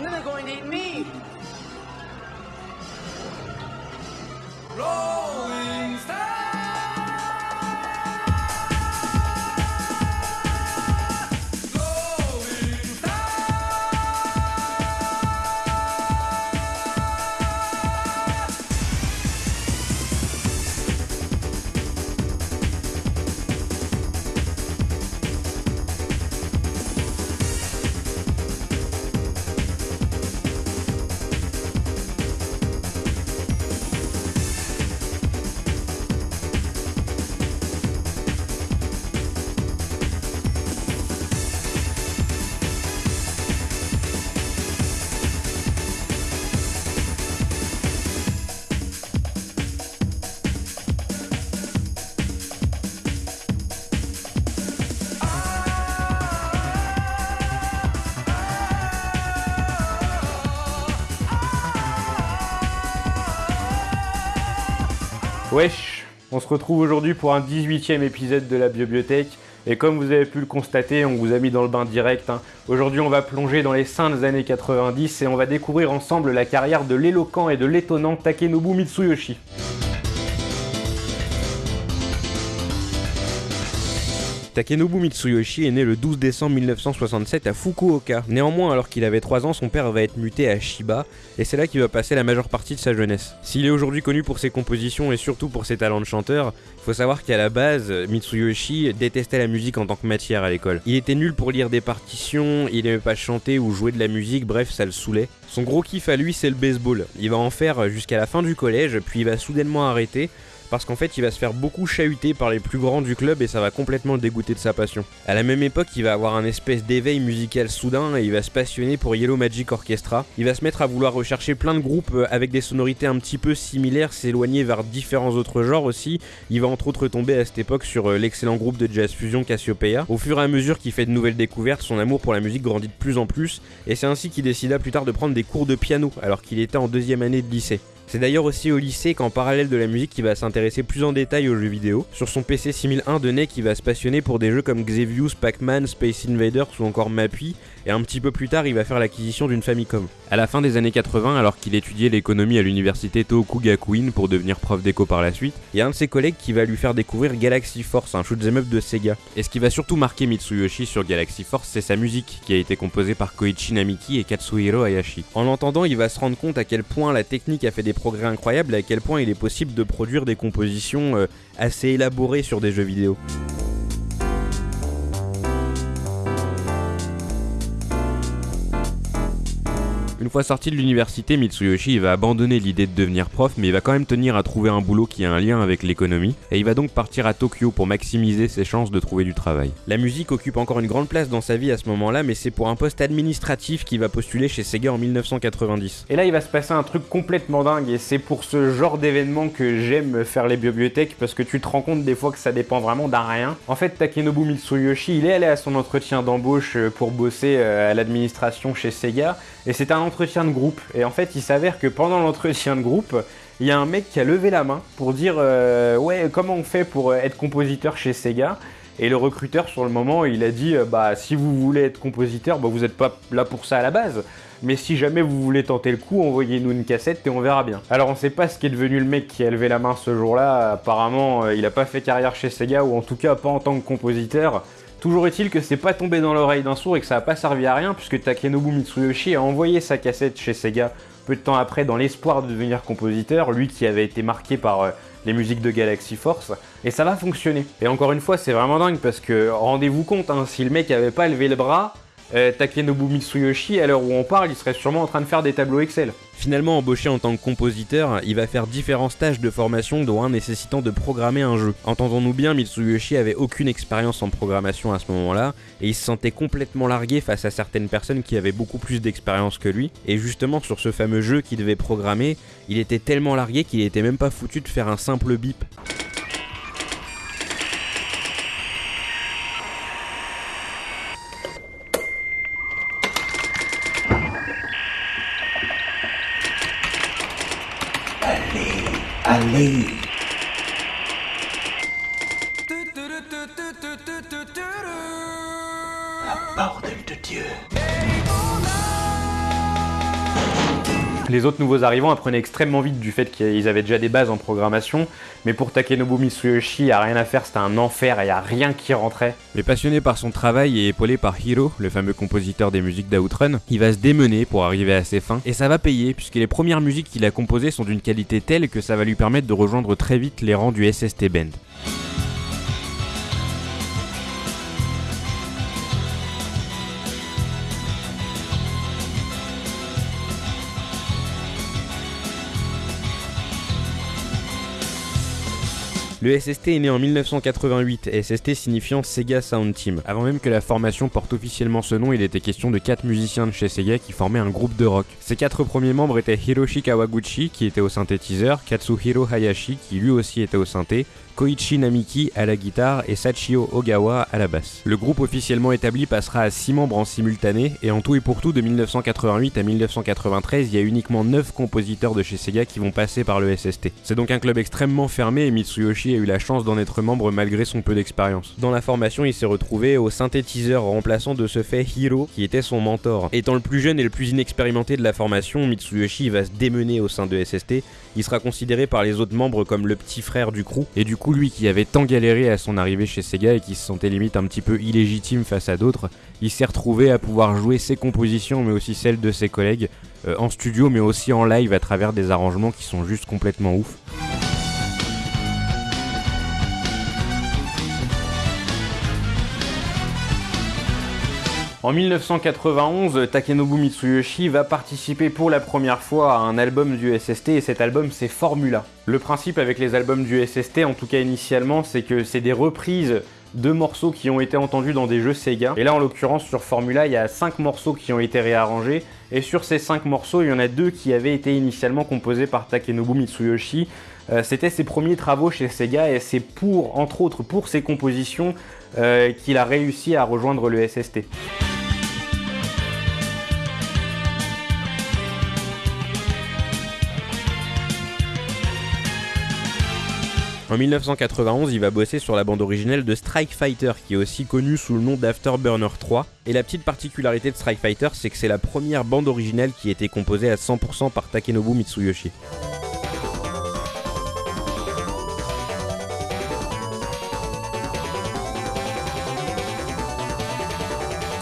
and then they're going to eat me. Wesh, on se retrouve aujourd'hui pour un 18ème épisode de la Bibliothèque. Et comme vous avez pu le constater, on vous a mis dans le bain direct. hein. Aujourd'hui, on va plonger dans les saintes années 90 et on va découvrir ensemble la carrière de l'éloquent et de l'étonnant Takenobu Mitsuyoshi. Takenobu Mitsuyoshi est né le 12 décembre 1967 à Fukuoka. Néanmoins, alors qu'il avait 3 ans, son père va être muté à Shiba, et c'est là qu'il va passer la majeure partie de sa jeunesse. S'il est aujourd'hui connu pour ses compositions et surtout pour ses talents de chanteur, faut savoir qu'à la base, Mitsuyoshi détestait la musique en tant que matière à l'école. Il était nul pour lire des partitions, il aimait pas chanter ou jouer de la musique, bref, ça le saoulait. Son gros kiff à lui, c'est le baseball. Il va en faire jusqu'à la fin du collège, puis il va soudainement arrêter parce qu'en fait il va se faire beaucoup chahuter par les plus grands du club et ça va complètement le dégoûter de sa passion. À la même époque, il va avoir un espèce d'éveil musical soudain et il va se passionner pour Yellow Magic Orchestra. Il va se mettre à vouloir rechercher plein de groupes euh, avec des sonorités un petit peu similaires, s'éloigner vers différents autres genres aussi. Il va entre autres tomber à cette époque sur euh, l'excellent groupe de jazz fusion Cassiopeia. Au fur et à mesure qu'il fait de nouvelles découvertes, son amour pour la musique grandit de plus en plus et c'est ainsi qu'il décida plus tard de prendre des cours de piano alors qu'il était en deuxième année de lycée. C'est d'ailleurs aussi au lycée qu'en parallèle de la musique, il va s'intéresser plus en détail aux jeux vidéo. Sur son PC 6001 de NEC, il va se passionner pour des jeux comme Xevious, Pac-Man, Space Invaders ou encore Mappy, et un petit peu plus tard, il va faire l'acquisition d'une Famicom. À la fin des années 80, alors qu'il étudiait l'économie à l'université Tohoku-Gakuin pour devenir prof d'éco par la suite, il y a un de ses collègues qui va lui faire découvrir Galaxy Force, un shoot'em up de Sega. Et ce qui va surtout marquer Mitsuyoshi sur Galaxy Force, c'est sa musique, qui a été composée par Koichi Namiki et Katsuhiro Hayashi. En l'entendant, il va se rendre compte à quel point la technique a fait des progrès incroyables et à quel point il est possible de produire des compositions euh, assez élaborées sur des jeux vidéo. Une fois sorti de l'université, Mitsuyoshi va abandonner l'idée de devenir prof, mais il va quand même tenir à trouver un boulot qui a un lien avec l'économie, et il va donc partir à Tokyo pour maximiser ses chances de trouver du travail. La musique occupe encore une grande place dans sa vie à ce moment-là, mais c'est pour un poste administratif qu'il va postuler chez Sega en 1990. Et là, il va se passer un truc complètement dingue, et c'est pour ce genre d'événement que j'aime faire les bibliothèques, parce que tu te rends compte des fois que ça dépend vraiment d'un rien. En fait, Takenobu Mitsuyoshi, il est allé à son entretien d'embauche euh, pour bosser euh, à l'administration chez Sega, et c'est un entretien de groupe. Et en fait, il s'avère que pendant l'entretien de groupe, il y a un mec qui a levé la main pour dire euh, ouais comment on fait pour euh, être compositeur chez Sega. Et le recruteur sur le moment, il a dit euh, bah si vous voulez être compositeur, bah vous n'êtes pas là pour ça à la base. Mais si jamais vous voulez tenter le coup, envoyez-nous une cassette et on verra bien. Alors on sait pas ce qu'est devenu le mec qui a levé la main ce jour-là. Apparemment, il a pas fait carrière chez Sega ou en tout cas pas en tant que compositeur. Toujours est-il que c'est pas tombé dans l'oreille d'un sourd et que ça a pas servi à rien puisque Takenobu Mitsuyoshi a envoyé sa cassette chez Sega peu de temps après dans l'espoir de devenir compositeur, lui qui avait été marqué par euh, les musiques de Galaxy Force, et ça va fonctionner. Et encore une fois, c'est vraiment dingue parce que rendez-vous compte, hein, si le mec avait pas levé le bras, euh, Takenobu Mitsuyoshi, à l'heure où on parle, il serait sûrement en train de faire des tableaux Excel. Finalement embauché en tant que compositeur, il va faire différents stages de formation dont un nécessitant de programmer un jeu. Entendons-nous bien, Mitsuyoshi avait aucune expérience en programmation à ce moment-là, et il se sentait complètement largué face à certaines personnes qui avaient beaucoup plus d'expérience que lui, et justement sur ce fameux jeu qu'il devait programmer, il était tellement largué qu'il était même pas foutu de faire un simple bip. leave. Les autres nouveaux arrivants apprenaient extrêmement vite du fait qu'ils avaient déjà des bases en programmation, mais pour Takenobu Mitsuyoshi, a rien à faire, c'était un enfer et a rien qui rentrait. Mais passionné par son travail et épaulé par Hiro, le fameux compositeur des musiques d'Outrun, il va se démener pour arriver à ses fins, et ça va payer, puisque les premières musiques qu'il a composées sont d'une qualité telle que ça va lui permettre de rejoindre très vite les rangs du SST Band. Le SST est né en 1988, SST signifiant Sega Sound Team. Avant même que la formation porte officiellement ce nom, il était question de 4 musiciens de chez Sega qui formaient un groupe de rock. Ces 4 premiers membres étaient Hiroshi Kawaguchi qui était au synthétiseur, Katsuhiro Hayashi qui lui aussi était au synthé, Koichi Namiki à la guitare et Sachio Ogawa à la basse. Le groupe officiellement établi passera à 6 membres en simultané et en tout et pour tout de 1988 à 1993 il y a uniquement 9 compositeurs de chez Sega qui vont passer par le SST. C'est donc un club extrêmement fermé et Mitsuyoshi a eu la chance d'en être membre malgré son peu d'expérience. Dans la formation il s'est retrouvé au synthétiseur remplaçant de ce fait Hiro qui était son mentor. Étant le plus jeune et le plus inexpérimenté de la formation, Mitsuyoshi va se démener au sein de SST, il sera considéré par les autres membres comme le petit frère du crew et du coup lui qui avait tant galéré à son arrivée chez Sega et qui se sentait limite un petit peu illégitime face à d'autres, il s'est retrouvé à pouvoir jouer ses compositions mais aussi celles de ses collègues euh, en studio mais aussi en live à travers des arrangements qui sont juste complètement ouf. En 1991, Takenobu Mitsuyoshi va participer pour la première fois à un album du SST et cet album c'est Formula. Le principe avec les albums du SST, en tout cas initialement, c'est que c'est des reprises de morceaux qui ont été entendus dans des jeux Sega. Et là en l'occurrence sur Formula, il y a 5 morceaux qui ont été réarrangés et sur ces 5 morceaux, il y en a deux qui avaient été initialement composés par Takenobu Mitsuyoshi. Euh, c'était ses premiers travaux chez Sega et c'est pour, entre autres, pour ses compositions euh, qu'il a réussi à rejoindre le SST. En 1991, il va bosser sur la bande originelle de Strike Fighter, qui est aussi connue sous le nom d'Afterburner 3. Et la petite particularité de Strike Fighter, c'est que c'est la première bande originale qui a été composée à 100% par Takenobu Mitsuyoshi.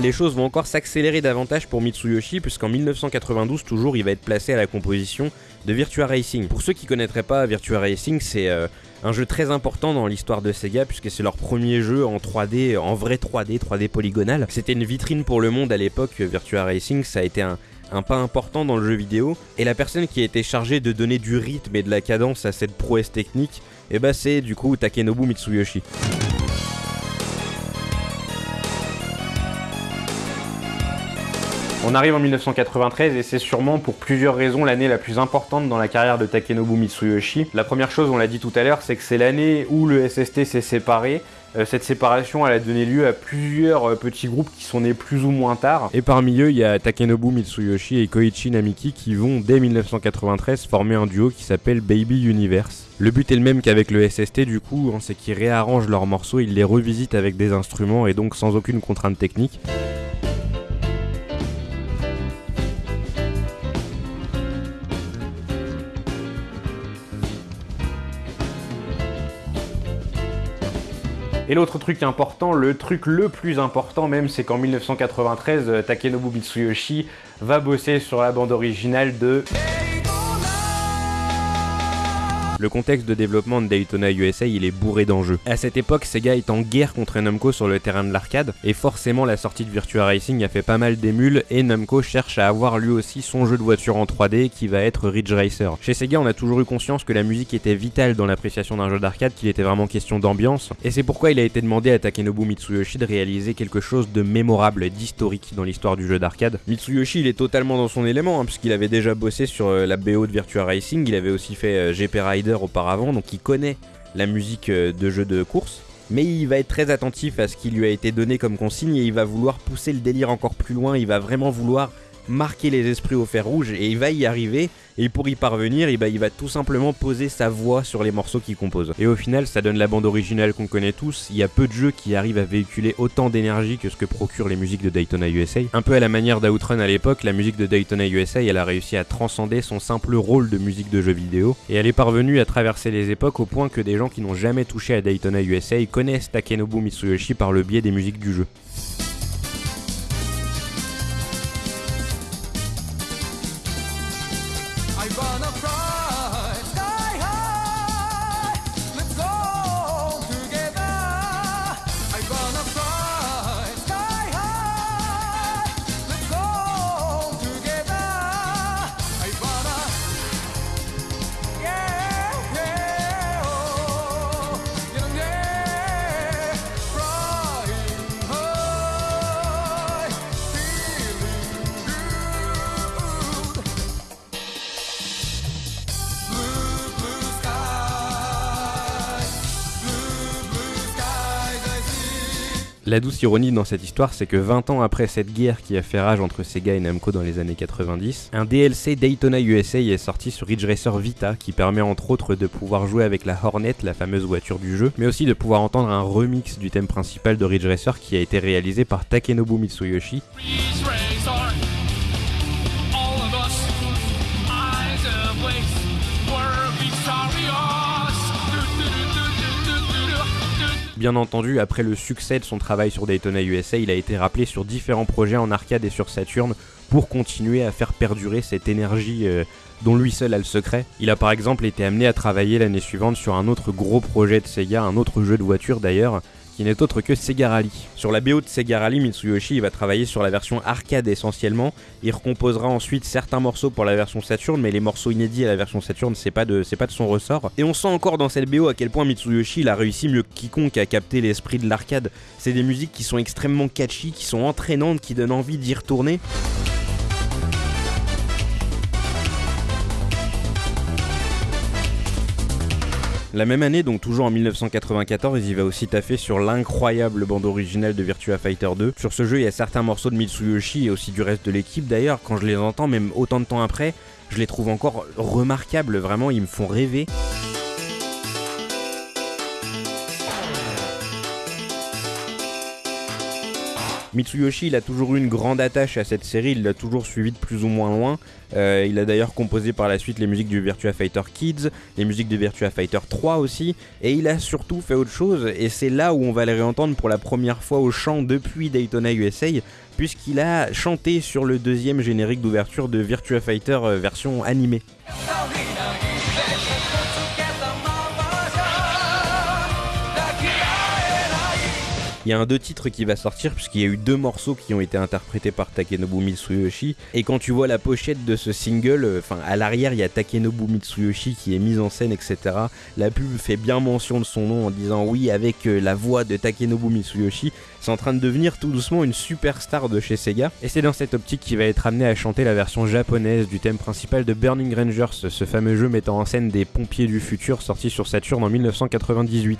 les choses vont encore s'accélérer davantage pour Mitsuyoshi, puisqu'en 1992, toujours, il va être placé à la composition de Virtua Racing. Pour ceux qui connaîtraient pas, Virtua Racing, c'est euh, un jeu très important dans l'histoire de Sega puisque c'est leur premier jeu en 3D, en vrai 3D, 3D polygonal. C'était une vitrine pour le monde à l'époque, Virtua Racing, ça a été un, pas important dans le jeu vidéo. Et la personne qui a été chargée de donner du rythme et de la cadence à cette prouesse technique, eh ben, c'est du coup Takenobu Mitsuyoshi. On arrive en 1993 et c'est sûrement pour plusieurs raisons l'année la plus importante dans la carrière de Takenobu Mitsuyoshi. La première chose, on l'a dit tout à l'heure, c'est que c'est l'année où le SST s'est séparé. Euh, cette séparation, a donné lieu à plusieurs euh, petits groupes qui sont nés plus ou moins tard. Et parmi eux, il y a Takenobu Mitsuyoshi et Koichi Namiki qui vont, dès 1993, former un duo qui s'appelle Baby Universe. Le but est le même qu'avec le SST du coup, hein, c'est qu'ils réarrangent leurs morceaux, ils les revisitent avec des instruments et donc sans aucune contrainte technique. Et l'autre truc important, le truc le plus important même, c'est qu'en 1993, euh, Takenobu Mitsuyoshi va bosser sur la bande originale de... Le contexte de développement de Daytona USA, il est bourré d'enjeux. À cette époque, Sega est en guerre contre Namco sur le terrain de l'arcade, et forcément la sortie de Virtua Racing a fait pas mal d'émules, et Namco cherche à avoir lui aussi son jeu de voiture en 3D qui va être Ridge Racer. Chez Sega, on a toujours eu conscience que la musique était vitale dans l'appréciation d'un jeu d'arcade, qu'il était vraiment question d'ambiance, et c'est pourquoi il a été demandé à Takenobu Mitsuyoshi de réaliser quelque chose de mémorable, d'historique dans l'histoire du jeu d'arcade. Mitsuyoshi, il est totalement dans son élément, hein, puisqu'il avait déjà bossé sur euh, la BO de Virtua Racing, il avait aussi fait euh, GP Rider auparavant, donc il connaît la musique euh, de jeux de course. Mais il va être très attentif à ce qui lui a été donné comme consigne et il va vouloir pousser le délire encore plus loin, il va vraiment vouloir marquer les esprits au fer rouge et il va y arriver. Et pour y parvenir, il va tout simplement poser sa voix sur les morceaux qu'il compose. Et au final, ça donne la bande originale qu'on connaît tous. Il y a peu de jeux qui arrivent à véhiculer autant d'énergie que ce que procurent les musiques de Daytona USA. Un peu à la manière d'Outrun à l'époque, la musique de Daytona USA, elle a réussi à transcender son simple rôle de musique de jeu vidéo. Et elle est parvenue à traverser les époques au point que des gens qui n'ont jamais touché à Daytona USA connaissent Takenobu Mitsuyoshi par le biais des musiques du jeu. La douce ironie dans cette histoire, c'est que 20 ans après cette guerre qui a fait rage entre Sega et Namco dans les années 90, un DLC Daytona USA est sorti sur Ridge Racer Vita qui permet entre autres de pouvoir jouer avec la Hornet, la fameuse voiture du jeu, mais aussi de pouvoir entendre un remix du thème principal de Ridge Racer qui a été réalisé par Takenobu Mitsuyoshi. Bien entendu, après le succès de son travail sur Daytona USA, il a été rappelé sur différents projets en arcade et sur Saturn pour continuer à faire perdurer cette énergie euh, dont lui seul a le secret. Il a par exemple été amené à travailler l'année suivante sur un autre gros projet de Sega, un autre jeu de voiture d'ailleurs, qui n'est autre que Sega Rally. Sur la BO de Sega Rally, Mitsuyoshi va travailler sur la version arcade essentiellement. Il recomposera ensuite certains morceaux pour la version Saturn, mais les morceaux inédits à la version Saturn, c'est pas de, pas de son ressort. Et on sent encore dans cette BO à quel point Mitsuyoshi a réussi mieux que quiconque à capter l'esprit de l'arcade. C'est des musiques qui sont extrêmement catchy, qui sont entraînantes, qui donnent envie d'y retourner. La même année, donc toujours en 1994, il va aussi taffer sur l'incroyable bande originale de Virtua Fighter 2. Sur ce jeu, il y a certains morceaux de Mitsuyoshi et aussi du reste de l'équipe d'ailleurs. Quand je les entends, même autant de temps après, je les trouve encore remarquables, vraiment, ils me font rêver. Mitsuyoshi, il a toujours eu une grande attache à cette série, il l'a toujours suivi de plus ou moins loin. Euh, il a d'ailleurs composé par la suite les musiques du Virtua Fighter Kids, les musiques du Virtua Fighter 3 aussi, et il a surtout fait autre chose, et c'est là où on va les réentendre pour la première fois au chant depuis Daytona USA, puisqu'il a chanté sur le deuxième générique d'ouverture de Virtua Fighter euh, version animée. Il y a un deux titres qui va sortir puisqu'il y a eu deux morceaux qui ont été interprétés par Takenobu Mitsuyoshi. Et quand tu vois la pochette de ce single, euh, enfin à l'arrière il y a Takenobu Mitsuyoshi qui est mise en scène, etc. La pub fait bien mention de son nom en disant oui avec euh, la voix de Takenobu Mitsuyoshi. C'est en train de devenir tout doucement une superstar de chez Sega. Et c'est dans cette optique qu'il va être amené à chanter la version japonaise du thème principal de Burning Rangers, ce fameux jeu mettant en scène des pompiers du futur sorti sur Saturn en 1998.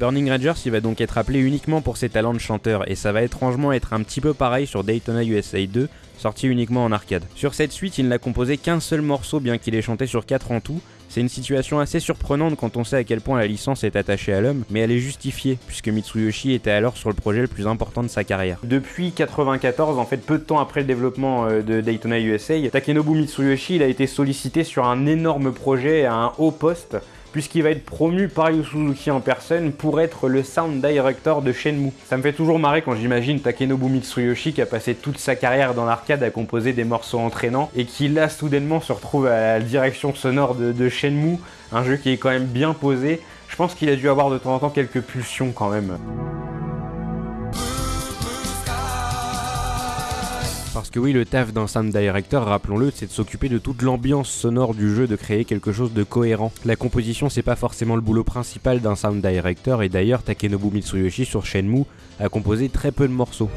Burning Rangers, il va donc être appelé uniquement pour ses talents de chanteur, et ça va étrangement être un petit peu pareil sur Daytona USA 2, sorti uniquement en arcade. Sur cette suite, il n'a composé qu'un seul morceau, bien qu'il ait chanté sur 4 en tout. C'est une situation assez surprenante quand on sait à quel point la licence est attachée à l'homme, mais elle est justifiée, puisque Mitsuyoshi était alors sur le projet le plus important de sa carrière. Depuis 94, en fait peu de temps après le développement euh, de Daytona USA, Takenobu Mitsuyoshi a été sollicité sur un énorme projet à un haut poste puisqu'il va être promu par Yu Suzuki en personne pour être le sound director de Shenmue. Ça me fait toujours marrer quand j'imagine Takenobu Mitsuyoshi qui a passé toute sa carrière dans l'arcade à composer des morceaux entraînants et qui là soudainement se retrouve à la direction sonore de, de Shenmue, un jeu qui est quand même bien posé. Je pense qu'il a dû avoir de temps en temps quelques pulsions quand même. Parce que oui, le taf d'un sound director, rappelons-le, c'est de s'occuper de toute l'ambiance sonore du jeu, de créer quelque chose de cohérent. La composition, c'est pas forcément le boulot principal d'un sound director, et d'ailleurs, Takenobu Mitsuyoshi sur Shenmue a composé très peu de morceaux.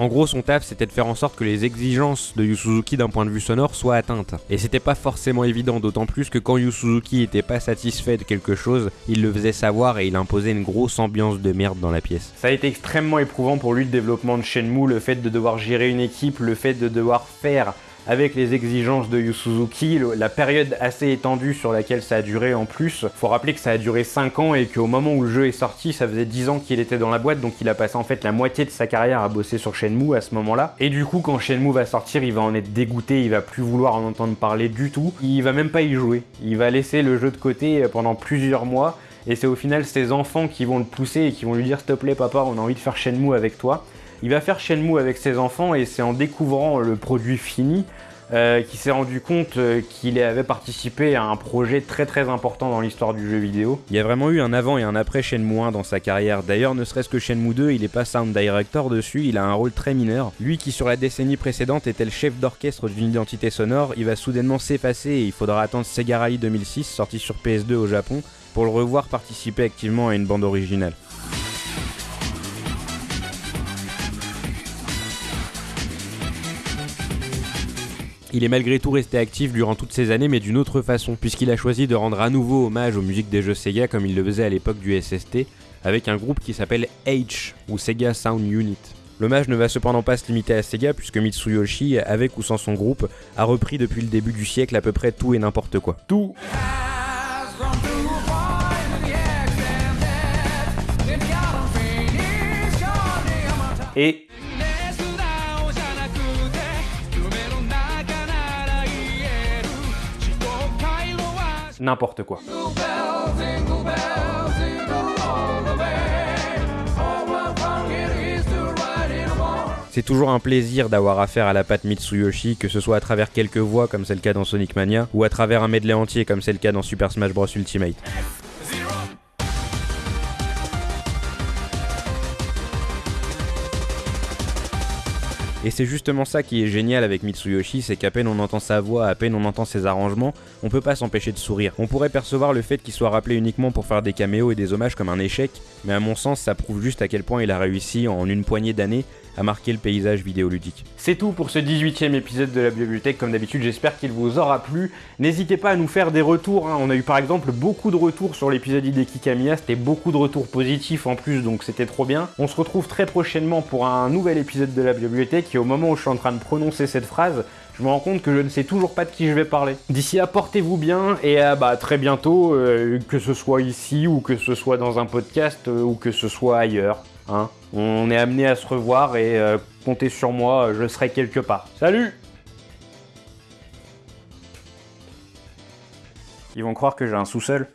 En gros, son taf, c'était de faire en sorte que les exigences de Yu Suzuki d'un point de vue sonore soient atteintes. Et c'était pas forcément évident, d'autant plus que quand Yu Suzuki était pas satisfait de quelque chose, il le faisait savoir et il imposait une grosse ambiance de merde dans la pièce. Ça a été extrêmement éprouvant pour lui le développement de Shenmue, le fait de devoir gérer une équipe, le fait de devoir faire avec les exigences de Yu Suzuki, la période assez étendue sur laquelle ça a duré en plus. Faut rappeler que ça a duré 5 ans et qu'au moment où le jeu est sorti, ça faisait 10 ans qu'il était dans la boîte, donc il a passé en fait la moitié de sa carrière à bosser sur Shenmue à ce moment-là. Et du coup, quand Shenmue va sortir, il va en être dégoûté, il va plus vouloir en entendre parler du tout. Il va même pas y jouer. Il va laisser le jeu de côté pendant plusieurs mois. Et c'est au final ses enfants qui vont le pousser et qui vont lui dire s'il te plaît papa on a envie de faire Shenmue avec toi. Il va faire Shenmue avec ses enfants et c'est en découvrant le produit fini euh, qu'il s'est rendu compte euh, qu'il avait participé à un projet très très important dans l'histoire du jeu vidéo. Il y a vraiment eu un avant et un après Shenmue 1 dans sa carrière. D'ailleurs, ne serait-ce que Shenmue 2, il est pas sound director dessus, il a un rôle très mineur. Lui qui sur la décennie précédente était le chef d'orchestre d'une identité sonore, il va soudainement s'effacer et il faudra attendre Sega Rally 2006, sorti sur PS2 au Japon, pour le revoir participer activement à une bande originale. Il est malgré tout resté actif durant toutes ces années, mais d'une autre façon, puisqu'il a choisi de rendre à nouveau hommage aux musiques des jeux Sega comme il le faisait à l'époque du SST, avec un groupe qui s'appelle H, ou Sega Sound Unit. L'hommage ne va cependant pas se limiter à Sega, puisque Mitsuyoshi, avec ou sans son groupe, a repris depuis le début du siècle à peu près tout et n'importe quoi. Tout Et n'importe quoi. C'est toujours un plaisir d'avoir affaire à la patte Mitsuyoshi, que ce soit à travers quelques voix comme c'est le cas dans Sonic Mania, ou à travers un medley entier comme c'est le cas dans Super Smash Bros Ultimate. Et c'est justement ça qui est génial avec Mitsuyoshi, c'est qu'à peine on entend sa voix, à peine on entend ses arrangements, on peut pas s'empêcher de sourire. On pourrait percevoir le fait qu'il soit rappelé uniquement pour faire des caméos et des hommages comme un échec, mais à mon sens ça prouve juste à quel point il a réussi en une poignée d'années à marquer le paysage vidéoludique. C'est tout pour ce 18ème épisode de la bibliothèque, comme d'habitude j'espère qu'il vous aura plu. N'hésitez pas à nous faire des retours, hein. on a eu par exemple beaucoup de retours sur l'épisode Hideki Kamiya, c'était beaucoup de retours positifs en plus donc c'était trop bien. On se retrouve très prochainement pour un nouvel épisode de la bibliothèque et au moment où je suis en train de prononcer cette phrase, je me rends compte que je ne sais toujours pas de qui je vais parler. D'ici là, portez-vous bien et à bah, très bientôt, euh, que ce soit ici ou que ce soit dans un podcast euh, ou que ce soit ailleurs. Hein. On est amené à se revoir et euh, comptez sur moi, je serai quelque part. Salut Ils vont croire que j'ai un sous-sol.